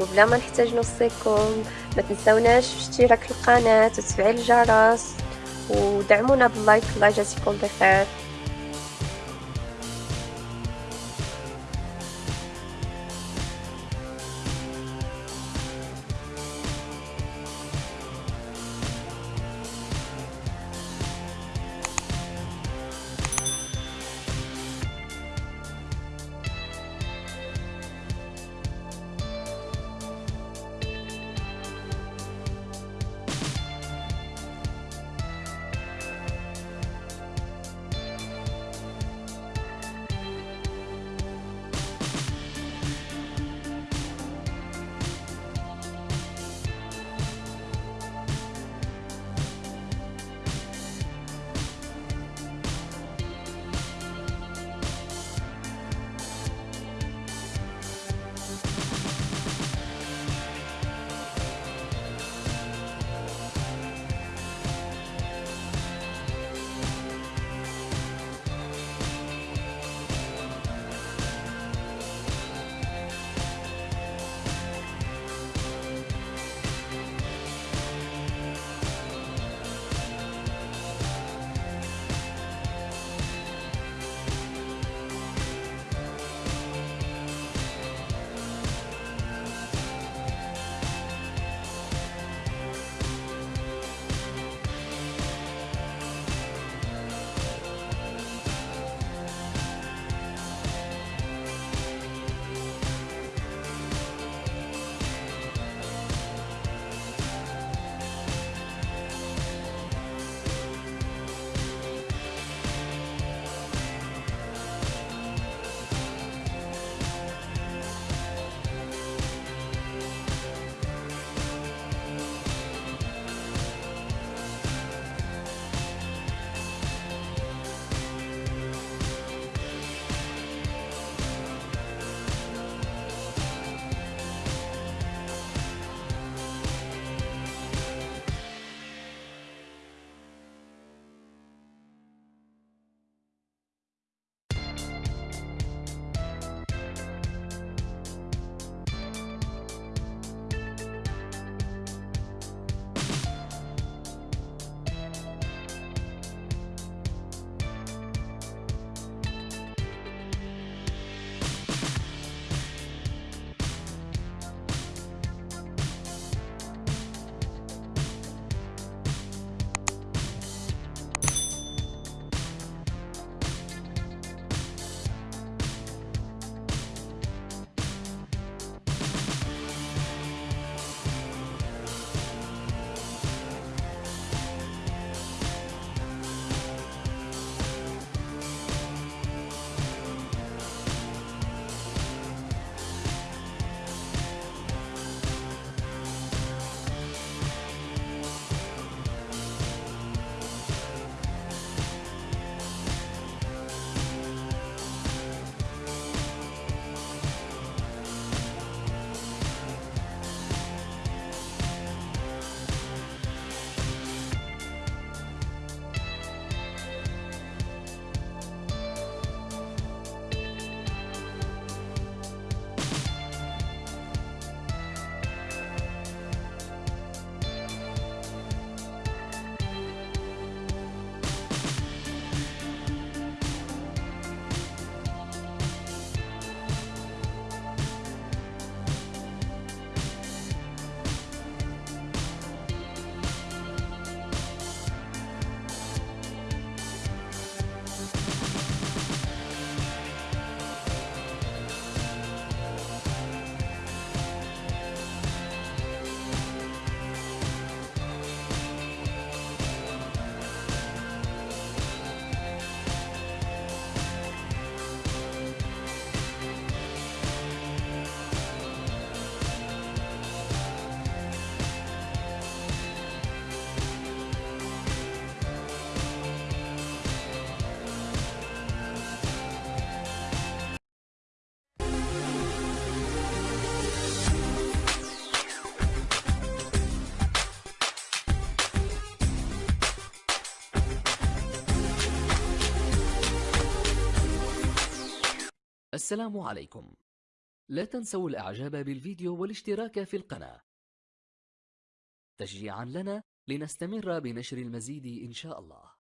وبلا ما نحتاج نوصيكم ما تنسوناش اشتراك القناة وتفعيل الجرس ودعمونا باللايك الله يجازيكم بخير. السلام عليكم. لا تنسوا الإعجاب بالفيديو والاشتراك في القناة. تشجيعا لنا لنستمر بنشر المزيد إن شاء الله.